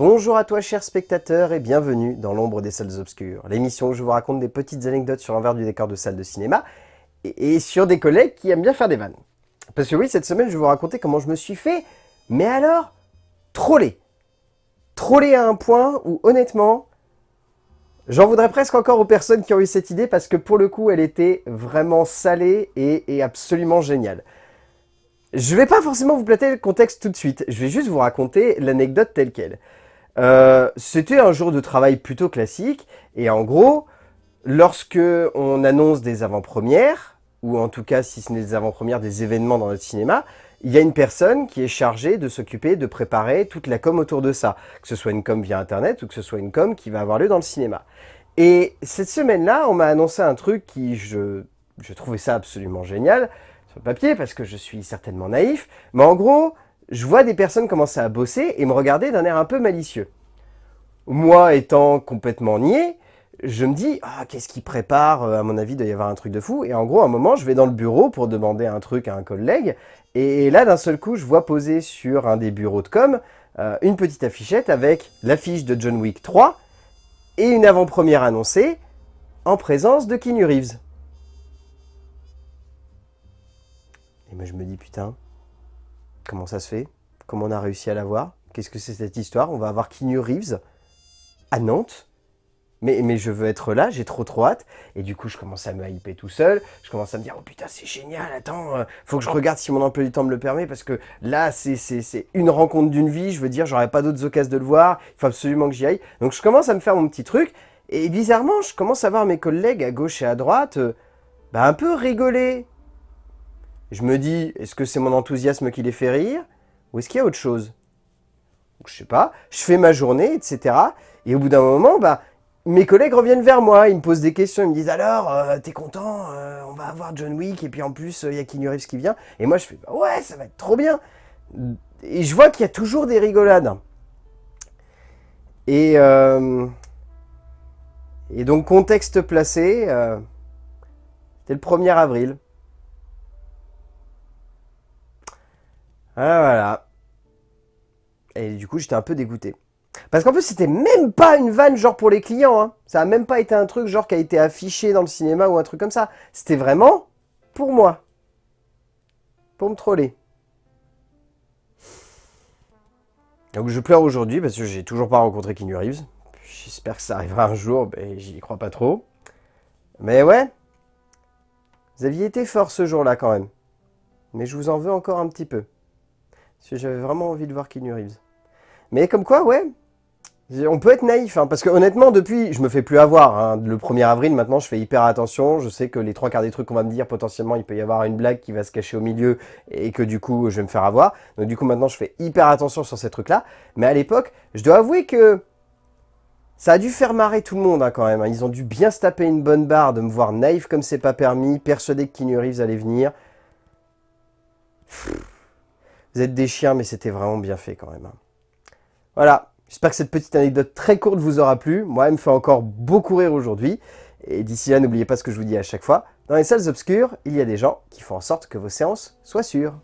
Bonjour à toi chers spectateurs et bienvenue dans l'ombre des salles obscures, l'émission où je vous raconte des petites anecdotes sur l'envers du décor de salles de cinéma et, sur des collègues qui aiment bien faire des vannes. Parce que oui, cette semaine je vais vous raconter comment je me suis fait, mais alors, troller. Troller à un point où honnêtement, j'en voudrais presque encore aux personnes qui ont eu cette idée parce que pour le coup elle était vraiment salée et, absolument géniale. Je vais pas forcément vous plater le contexte tout de suite, je vais juste vous raconter l'anecdote telle qu'elle. Euh, c'était un jour de travail plutôt classique, et en gros, lorsque on annonce des avant-premières, ou en tout cas si ce n'est des avant-premières, des événements dans notre cinéma, il y a une personne qui est chargée de s'occuper de préparer toute la com autour de ça, que ce soit une com via internet ou que ce soit une com qui va avoir lieu dans le cinéma. Et cette semaine-là, on m'a annoncé un truc qui, je, je trouvais ça absolument génial, sur le papier, parce que je suis certainement naïf, mais en gros, je vois des personnes commencer à bosser et me regarder d'un air un peu malicieux. Moi, étant complètement niais, je me dis, ah, qu'est-ce qu'il prépare À mon avis, il doit y avoir un truc de fou. Et en gros, un moment, je vais dans le bureau pour demander un truc à un collègue. Et là, d'un seul coup, je vois poser sur un des bureaux de com euh, une petite affichette avec l'affiche de John Wick 3 et une avant-première annoncée en présence de Keanu Reeves. Et moi, je me dis, putain, Comment ça se fait Comment on a réussi à l'avoir Qu'est-ce que c'est cette histoire On va avoir Keanu Reeves à Nantes mais, mais je veux être là, j'ai trop trop hâte. Et du coup, je commence à me hyper tout seul. Je commence à me dire, oh putain, c'est génial, attends, euh, faut que je regarde si mon emploi du temps me le permet, parce que là, c'est une rencontre d'une vie, je veux dire, j'aurais pas d'autres occasions de le voir, il faut absolument que j'y aille. Donc je commence à me faire mon petit truc, et bizarrement, je commence à voir mes collègues à gauche et à droite, euh, bah, un peu rigoler. Je me dis, est-ce que c'est mon enthousiasme qui les fait rire Ou est-ce qu'il y a autre chose? Je sais pas. Je fais ma journée, etc. Et au bout d'un moment, bah, mes collègues reviennent vers moi, ils me posent des questions, ils me disent alors, euh, t'es content euh, On va avoir John Wick, et puis en plus, il y a Keanu Reeves qui vient. Et moi, je fais, bah ouais, ça va être trop bien. Et je vois qu'il y a toujours des rigolades. Et, euh, et donc, contexte placé, c'était le 1er avril. Voilà, voilà. Et du coup, j'étais un peu dégoûté. Parce qu'en plus, c'était même pas une vanne genre pour les clients. Hein. Ça a même pas été un truc genre qui a été affiché dans le cinéma ou un truc comme ça. C'était vraiment pour moi. Pour me troller. Donc je pleure aujourd'hui parce que j'ai toujours pas rencontré Keanu Reeves. J'espère que ça arrivera un jour, mais j'y crois pas trop. Mais ouais, vous aviez été fort ce jour-là quand même. Mais je vous en veux encore un petit peu. Parce que j'avais vraiment envie de voir Keanu Reeves. Mais comme quoi, ouais, on peut être naïf, hein, parce que honnêtement, depuis, je me fais plus avoir. Hein. le 1er avril, maintenant, je fais hyper attention. Je sais que les trois quarts des trucs qu'on va me dire, potentiellement, il peut y avoir une blague qui va se cacher au milieu et que du coup, je vais me faire avoir. Donc du coup, maintenant, je fais hyper attention sur ces trucs-là. Mais à l'époque, je dois avouer que ça a dû faire marrer tout le monde hein, quand même. Ils ont dû bien se taper une bonne barre de me voir naïf comme c'est pas permis, persuadé que Keanu Reeves allait venir. Vous êtes des chiens, mais c'était vraiment bien fait quand même. Hein. Voilà, j'espère que cette petite anecdote très courte vous aura plu. Moi, elle me fait encore beaucoup rire aujourd'hui. Et d'ici là, n'oubliez pas ce que je vous dis à chaque fois. Dans les salles obscures, il y a des gens qui font en sorte que vos séances soient sûres.